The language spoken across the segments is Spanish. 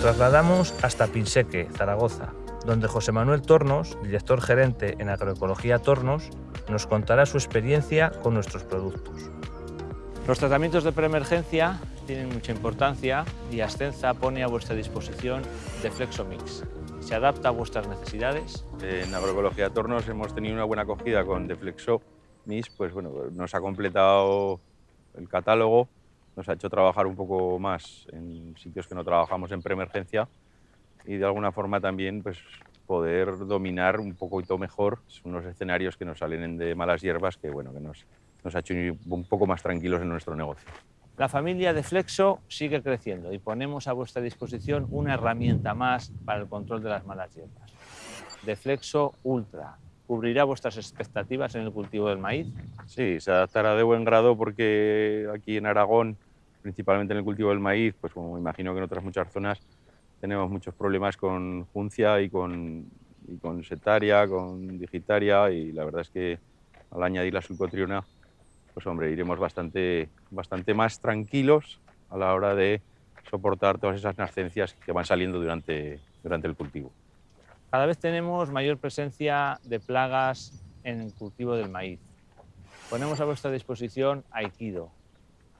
trasladamos hasta Pinseque, Zaragoza, donde José Manuel Tornos, director gerente en Agroecología Tornos, nos contará su experiencia con nuestros productos. Los tratamientos de preemergencia tienen mucha importancia y Ascenza pone a vuestra disposición Deflexomix. Se adapta a vuestras necesidades. En Agroecología Tornos hemos tenido una buena acogida con Deflexomix, pues bueno, nos ha completado el catálogo, nos ha hecho trabajar un poco más en sitios que no trabajamos en preemergencia y de alguna forma también pues, poder dominar un poquito mejor unos escenarios que nos salen de malas hierbas que, bueno, que nos, nos ha hecho un poco más tranquilos en nuestro negocio. La familia de Flexo sigue creciendo y ponemos a vuestra disposición una herramienta más para el control de las malas hierbas. Deflexo Ultra. ¿Cubrirá vuestras expectativas en el cultivo del maíz? Sí, se adaptará de buen grado porque aquí en Aragón, principalmente en el cultivo del maíz, pues como imagino que en otras muchas zonas, tenemos muchos problemas con juncia y con, y con setaria, con digitaria y la verdad es que al añadir la sulcotriona, pues hombre, iremos bastante, bastante más tranquilos a la hora de soportar todas esas nascencias que van saliendo durante, durante el cultivo. Cada vez tenemos mayor presencia de plagas en el cultivo del maíz. Ponemos a vuestra disposición Aikido.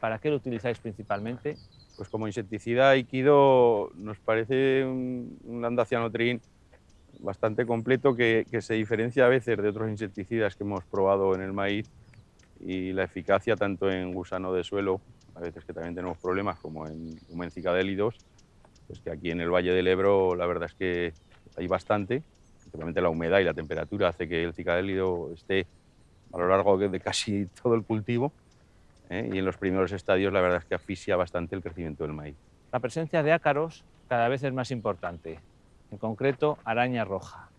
¿Para qué lo utilizáis principalmente? Pues como insecticida Aikido nos parece un, un andacianotrin bastante completo que, se diferencia a veces de otros insecticidas que hemos probado en el maíz y la eficacia tanto en gusano de suelo, a veces que también tenemos problemas como en, como en cicadélidos, pues que aquí en el Valle del Ebro la verdad es que hay bastante, principalmente la humedad y la temperatura hace que el cicadélido esté a lo largo de casi todo el cultivo ¿eh? y en los primeros estadios la verdad es que asfixia bastante el crecimiento del maíz. La presencia de ácaros cada vez es más importante, en concreto araña roja.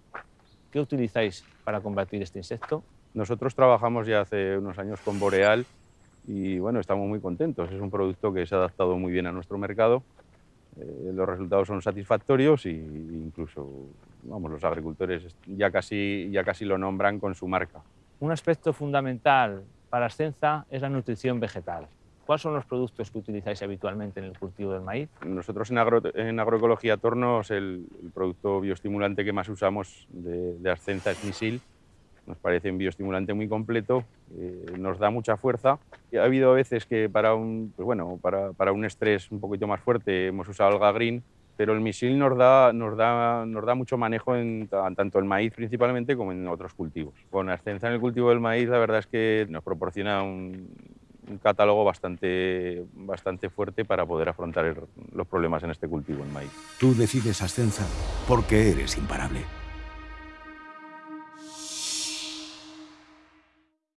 ¿Qué utilizáis para combatir este insecto? Nosotros trabajamos ya hace unos años con Boreal y bueno, estamos muy contentos. Es un producto que se ha adaptado muy bien a nuestro mercado. Eh, los resultados son satisfactorios e incluso vamos, los agricultores ya casi, ya casi lo nombran con su marca. Un aspecto fundamental para Ascenza es la nutrición vegetal. ¿Cuáles son los productos que utilizáis habitualmente en el cultivo del maíz? Nosotros en, agro, en agroecología Tornos el, el, producto bioestimulante que más usamos de, de Ascenza es Misil. Nos parece un bioestimulante muy completo, eh, nos da mucha fuerza. Ha habido veces que para un, pues bueno, para, para, un estrés un poquito más fuerte hemos usado alga green, pero el misil nos da, nos da, nos da mucho manejo en tanto el maíz principalmente como en otros cultivos. Con Ascenza en el cultivo del maíz la verdad es que nos proporciona un, catálogo bastante, bastante fuerte para poder afrontar los problemas en este cultivo en maíz. Tú decides Ascenza porque eres imparable.